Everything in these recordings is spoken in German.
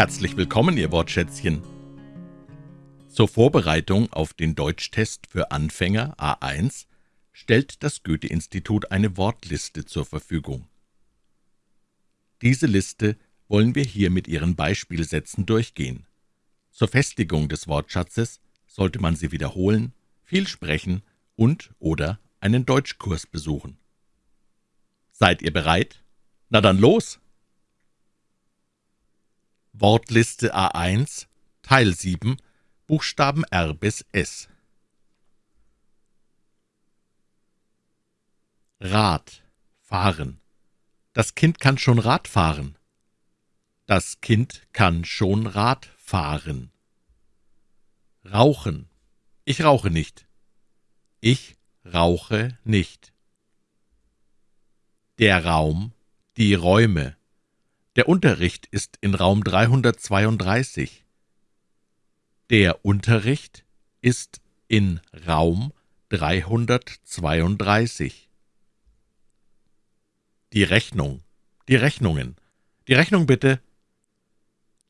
Herzlich willkommen, Ihr Wortschätzchen. Zur Vorbereitung auf den Deutschtest für Anfänger A1 stellt das Goethe-Institut eine Wortliste zur Verfügung. Diese Liste wollen wir hier mit Ihren Beispielsätzen durchgehen. Zur Festigung des Wortschatzes sollte man sie wiederholen, viel sprechen und oder einen Deutschkurs besuchen. Seid ihr bereit? Na dann los! Wortliste A1 Teil 7 Buchstaben R bis S Rad fahren Das Kind kann schon Rad fahren. Das Kind kann schon Rad fahren. Rauchen Ich rauche nicht. Ich rauche nicht. Der Raum, die Räume. Der Unterricht ist in Raum 332. Der Unterricht ist in Raum 332. Die Rechnung. Die Rechnungen. Die Rechnung bitte.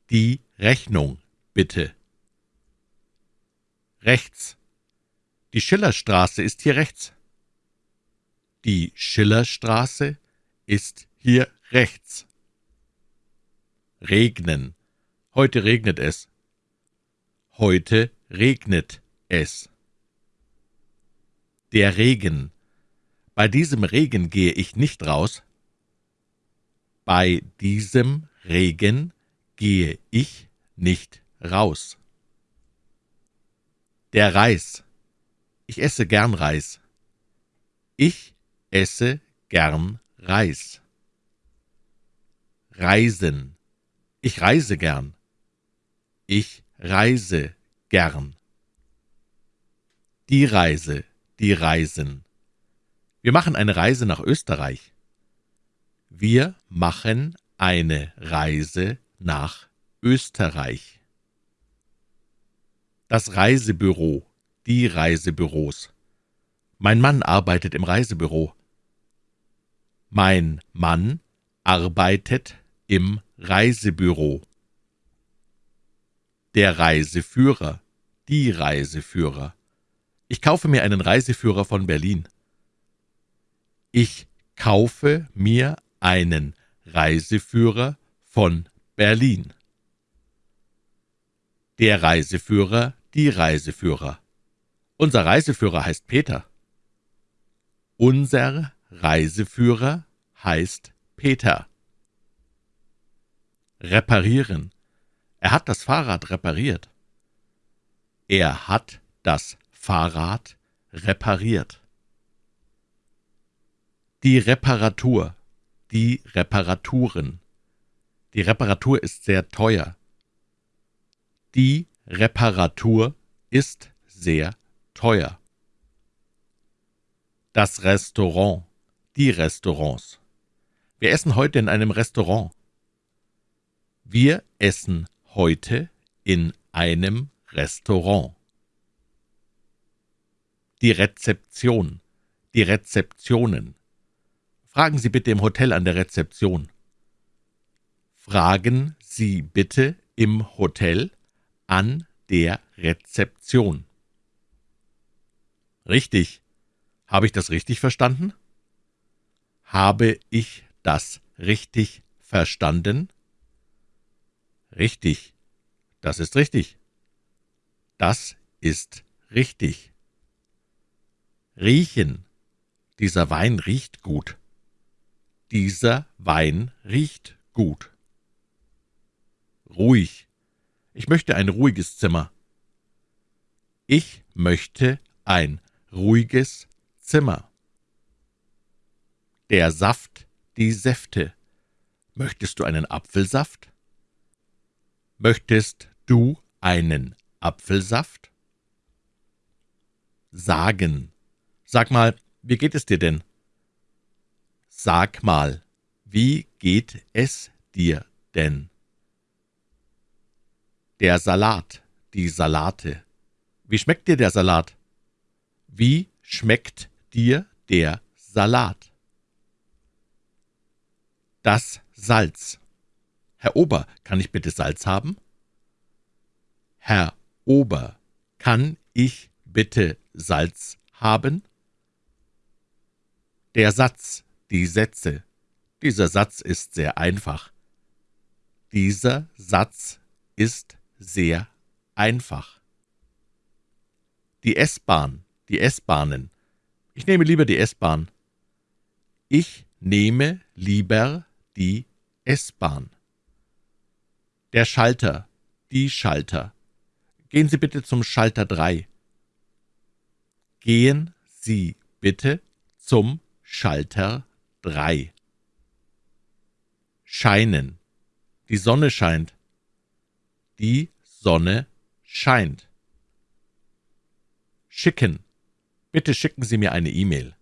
Die Rechnung bitte. Rechts. Die Schillerstraße ist hier rechts. Die Schillerstraße ist hier rechts. Regnen. Heute regnet es. Heute regnet es. Der Regen. Bei diesem Regen gehe ich nicht raus. Bei diesem Regen gehe ich nicht raus. Der Reis. Ich esse gern Reis. Ich esse gern Reis. Reisen. Ich reise gern. Ich reise gern. Die Reise, die Reisen. Wir machen eine Reise nach Österreich. Wir machen eine Reise nach Österreich. Das Reisebüro, die Reisebüros. Mein Mann arbeitet im Reisebüro. Mein Mann arbeitet im Reisebüro. Der Reiseführer, die Reiseführer. Ich kaufe mir einen Reiseführer von Berlin. Ich kaufe mir einen Reiseführer von Berlin. Der Reiseführer, die Reiseführer. Unser Reiseführer heißt Peter. Unser Reiseführer heißt Peter. Reparieren. Er hat das Fahrrad repariert. Er hat das Fahrrad repariert. Die Reparatur. Die Reparaturen. Die Reparatur ist sehr teuer. Die Reparatur ist sehr teuer. Das Restaurant die Restaurants. Wir essen heute in einem Restaurant. Wir essen heute in einem Restaurant. Die Rezeption, die Rezeptionen. Fragen Sie bitte im Hotel an der Rezeption. Fragen Sie bitte im Hotel an der Rezeption. Richtig. Habe ich das richtig verstanden? Habe ich das richtig verstanden? Richtig. Das ist richtig. Das ist richtig. Riechen. Dieser Wein riecht gut. Dieser Wein riecht gut. Ruhig. Ich möchte ein ruhiges Zimmer. Ich möchte ein ruhiges Zimmer der Saft, die Säfte. Möchtest du einen Apfelsaft? Möchtest du einen Apfelsaft? Sagen. Sag mal, wie geht es dir denn? Sag mal, wie geht es dir denn? Der Salat, die Salate. Wie schmeckt dir der Salat? Wie schmeckt dir der Salat? Das Salz. Herr Ober, kann ich bitte Salz haben? Herr Ober, kann ich bitte Salz haben? Der Satz, die Sätze. Dieser Satz ist sehr einfach. Dieser Satz ist sehr einfach. Die S-Bahn, die S-Bahnen. Ich nehme lieber die S-Bahn. Ich nehme lieber die S-Bahn. Der Schalter, die Schalter. Gehen Sie bitte zum Schalter 3. Gehen Sie bitte zum Schalter 3. Scheinen. Die Sonne scheint. Die Sonne scheint. Schicken. Bitte schicken Sie mir eine E-Mail.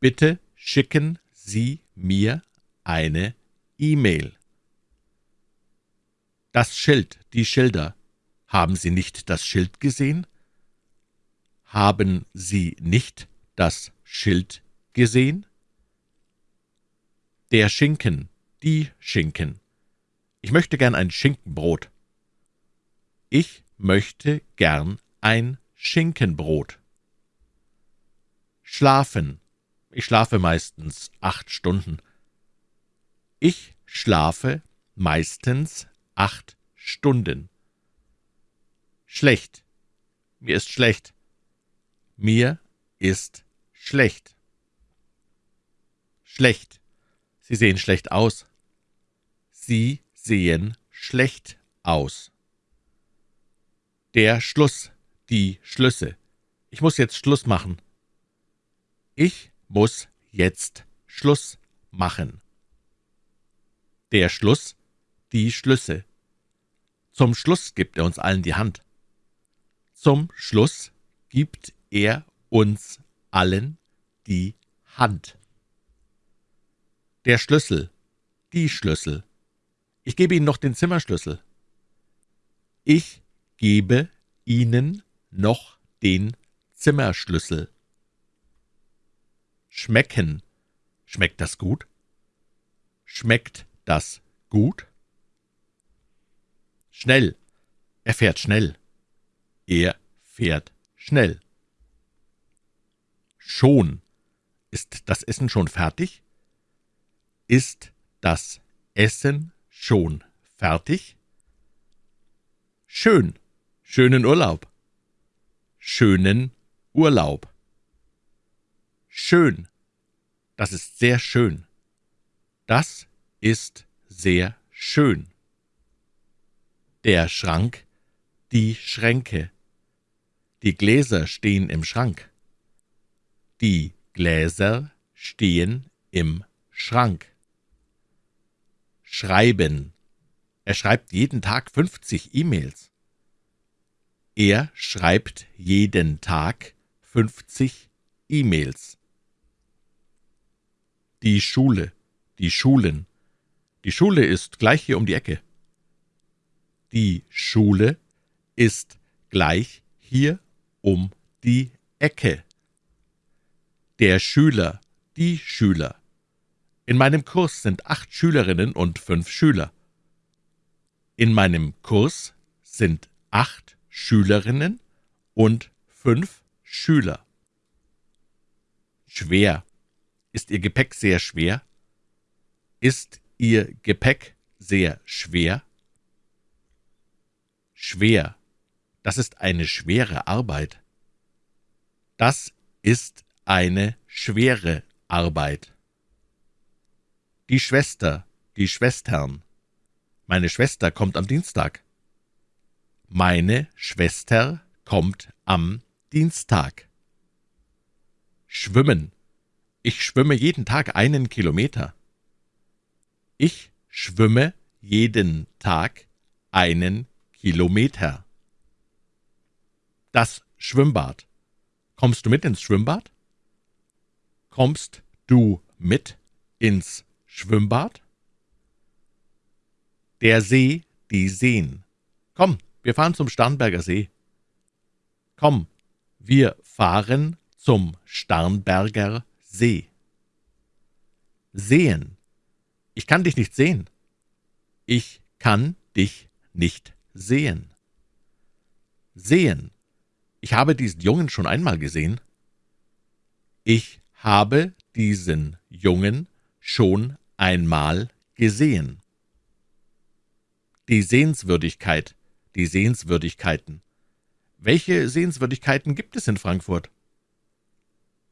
Bitte schicken Sie mir eine E-Mail. Das Schild, die Schilder. Haben Sie nicht das Schild gesehen? Haben Sie nicht das Schild gesehen? Der Schinken, die Schinken. Ich möchte gern ein Schinkenbrot. Ich möchte gern ein Schinkenbrot. Schlafen. Ich schlafe meistens acht Stunden. Ich schlafe meistens acht Stunden. Schlecht. Mir ist schlecht. Mir ist schlecht. Schlecht. Sie sehen schlecht aus. Sie sehen schlecht aus. Der Schluss, die Schlüsse. Ich muss jetzt Schluss machen. Ich muss jetzt Schluss machen. Der Schluss, die Schlüsse. Zum Schluss gibt er uns allen die Hand. Zum Schluss gibt er uns allen die Hand. Der Schlüssel, die Schlüssel. Ich gebe Ihnen noch den Zimmerschlüssel. Ich gebe Ihnen noch den Zimmerschlüssel. Schmecken. Schmeckt das gut? Schmeckt das gut? Schnell. Er fährt schnell. Er fährt schnell. Schon. Ist das Essen schon fertig? Ist das Essen schon fertig? Schön. Schönen Urlaub. Schönen Urlaub. Schön. Das ist sehr schön. Das ist sehr schön. Der Schrank, die Schränke. Die Gläser stehen im Schrank. Die Gläser stehen im Schrank. Schreiben. Er schreibt jeden Tag 50 E-Mails. Er schreibt jeden Tag 50 E-Mails. Die Schule, die Schulen. Die Schule ist gleich hier um die Ecke. Die Schule ist gleich hier um die Ecke. Der Schüler, die Schüler. In meinem Kurs sind acht Schülerinnen und fünf Schüler. In meinem Kurs sind acht Schülerinnen und fünf Schüler. Schwer. Ist Ihr Gepäck sehr schwer? Ist Ihr Gepäck sehr schwer? Schwer. Das ist eine schwere Arbeit. Das ist eine schwere Arbeit. Die Schwester, die Schwestern. Meine Schwester kommt am Dienstag. Meine Schwester kommt am Dienstag. Schwimmen. Ich schwimme jeden Tag einen Kilometer. Ich schwimme jeden Tag einen Kilometer. Das Schwimmbad. Kommst du mit ins Schwimmbad? Kommst du mit ins Schwimmbad? Der See, die Seen. Komm, wir fahren zum Starnberger See. Komm, wir fahren zum Starnberger See. Sehen. Ich kann dich nicht sehen. Ich kann dich nicht sehen. Sehen. Ich habe diesen Jungen schon einmal gesehen. Ich habe diesen Jungen schon einmal gesehen. Die Sehenswürdigkeit, die Sehenswürdigkeiten. Welche Sehenswürdigkeiten gibt es in Frankfurt?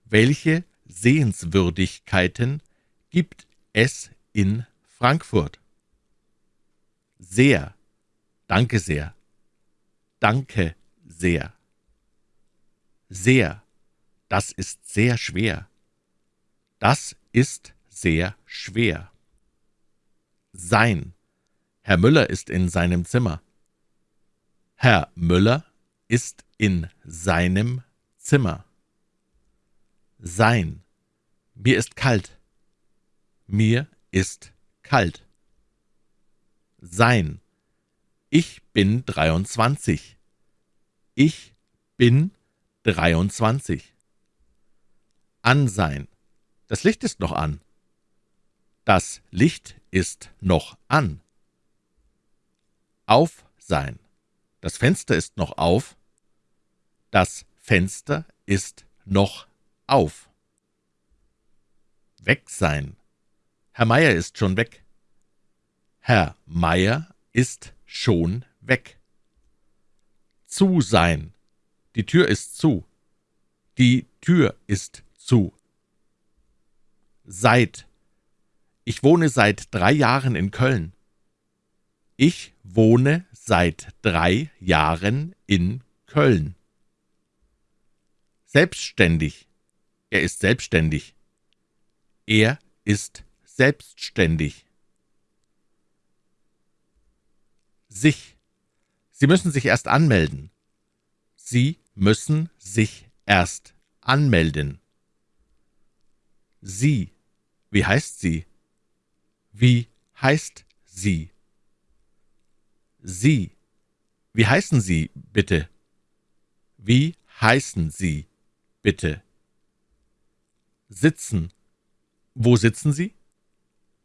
Welche Sehenswürdigkeiten gibt es in Frankfurt? Sehr. Danke sehr. Danke sehr. Sehr. Das ist sehr schwer. Das ist sehr schwer. Sein. Herr Müller ist in seinem Zimmer. Herr Müller ist in seinem Zimmer. Sein. Mir ist kalt. Mir ist kalt. Sein. Ich bin dreiundzwanzig. Ich bin dreiundzwanzig. An sein. Das Licht ist noch an. Das Licht ist noch an. Auf sein. Das Fenster ist noch auf. Das Fenster ist noch auf. Weg sein. Herr Meier ist schon weg. Herr Meier ist schon weg. Zu sein. Die Tür ist zu. Die Tür ist zu. Seit. Ich wohne seit drei Jahren in Köln. Ich wohne seit drei Jahren in Köln. Selbstständig. Er ist selbstständig. Er ist selbstständig. Sich. Sie müssen sich erst anmelden. Sie müssen sich erst anmelden. Sie. Wie heißt sie? Wie heißt sie? Sie. Wie heißen Sie, bitte? Wie heißen Sie, bitte? Sitzen. Wo sitzen Sie?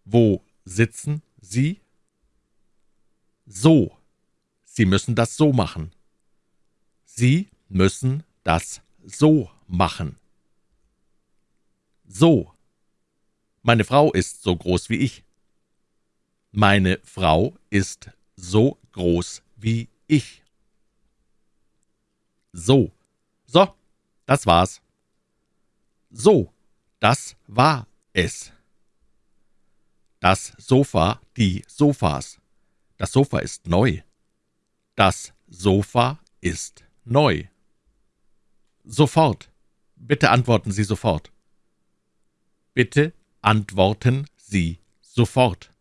Wo sitzen Sie? So. Sie müssen das so machen. Sie müssen das so machen. So. Meine Frau ist so groß wie ich. Meine Frau ist so groß wie ich. So. So, das war's. So, das war es. Das Sofa, die Sofas. Das Sofa ist neu. Das Sofa ist neu. Sofort. Bitte antworten Sie sofort. Bitte antworten Sie sofort.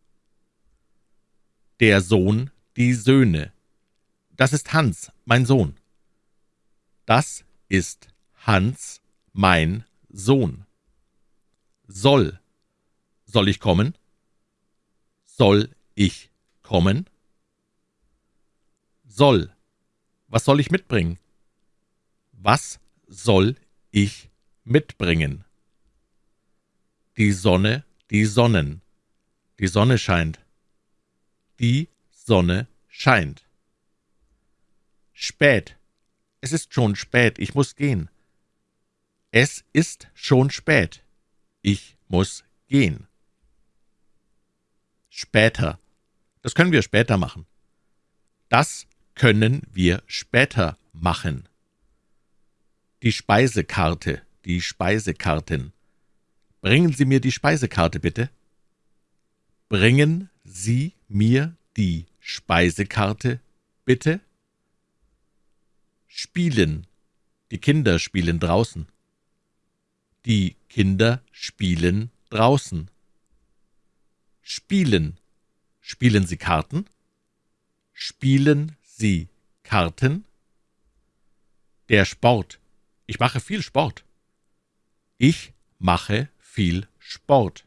Der Sohn, die Söhne. Das ist Hans, mein Sohn. Das ist Hans, mein Sohn. Soll. Soll ich kommen? Soll ich kommen? Soll. Was soll ich mitbringen? Was soll ich mitbringen? Die Sonne, die Sonnen. Die Sonne scheint. Die Sonne scheint. Spät. Es ist schon spät, ich muss gehen. Es ist schon spät. Ich muss gehen. Später. Das können wir später machen. Das können wir später machen. Die Speisekarte, die Speisekarten. Bringen Sie mir die Speisekarte, bitte. Bringen Sie mir die Speisekarte, bitte. Spielen. Die Kinder spielen draußen. Die Kinder spielen draußen. Spielen. Spielen Sie Karten? Spielen Sie Karten? Der Sport. Ich mache viel Sport. Ich mache viel Sport.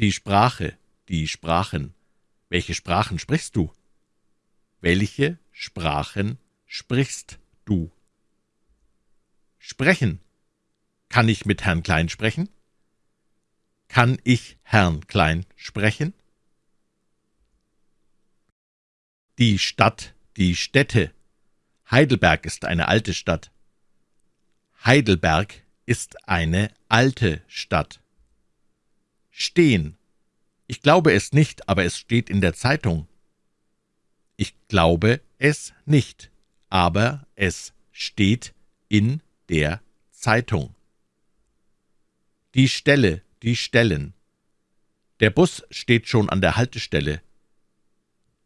Die Sprache, die Sprachen. Welche Sprachen sprichst du? Welche Sprachen sprichst du? Sprechen. Kann ich mit Herrn Klein sprechen? Kann ich Herrn Klein sprechen? Die Stadt, die Städte. Heidelberg ist eine alte Stadt. Heidelberg ist eine alte Stadt. Stehen. Ich glaube es nicht, aber es steht in der Zeitung. Ich glaube es nicht, aber es steht in der Zeitung. Die Stelle, die Stellen. Der Bus steht schon an der Haltestelle.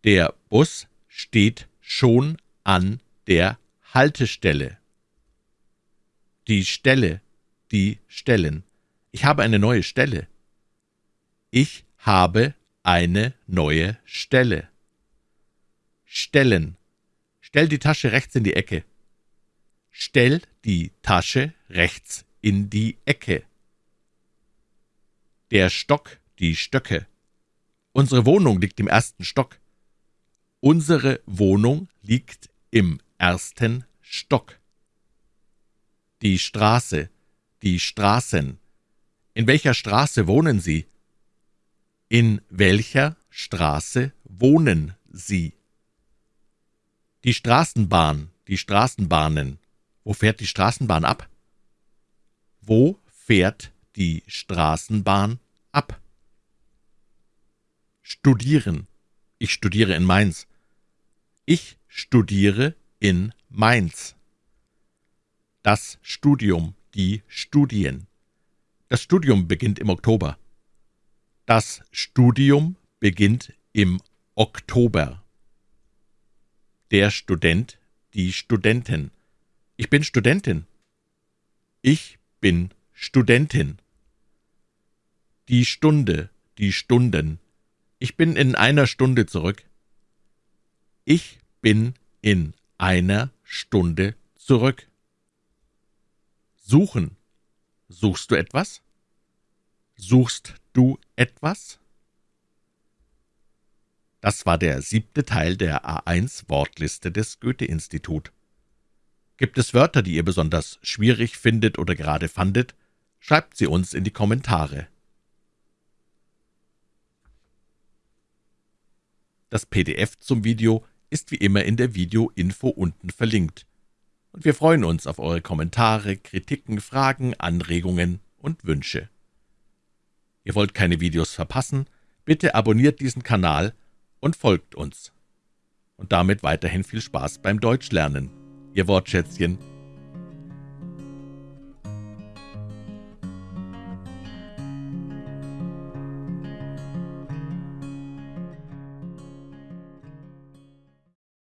Der Bus steht schon an der Haltestelle. Die Stelle, die Stellen. Ich habe eine neue Stelle. Ich habe eine neue Stelle. Stellen. Stell die Tasche rechts in die Ecke. Stell die Tasche rechts in die Ecke. Der Stock, die Stöcke. Unsere Wohnung liegt im ersten Stock. Unsere Wohnung liegt im ersten Stock. Die Straße, die Straßen. In welcher Straße wohnen Sie? In welcher Straße wohnen Sie? Die Straßenbahn, die Straßenbahnen. Wo fährt die Straßenbahn ab? Wo fährt die Straßenbahn ab? Studieren. Ich studiere in Mainz. Ich studiere in Mainz. Das Studium, die Studien. Das Studium beginnt im Oktober. Das Studium beginnt im Oktober. Der Student, die Studentin. Ich bin Studentin. Ich bin Studentin. Die Stunde, die Stunden. Ich bin in einer Stunde zurück. Ich bin in einer Stunde zurück. Suchen. Suchst du etwas? Suchst du etwas? Das war der siebte Teil der A1-Wortliste des Goethe-Institut. Gibt es Wörter, die ihr besonders schwierig findet oder gerade fandet? Schreibt sie uns in die Kommentare. Das PDF zum Video ist wie immer in der Video-Info unten verlinkt. Und wir freuen uns auf eure Kommentare, Kritiken, Fragen, Anregungen und Wünsche. Ihr wollt keine Videos verpassen? Bitte abonniert diesen Kanal und folgt uns. Und damit weiterhin viel Spaß beim Deutschlernen. Ihr Wortschätzchen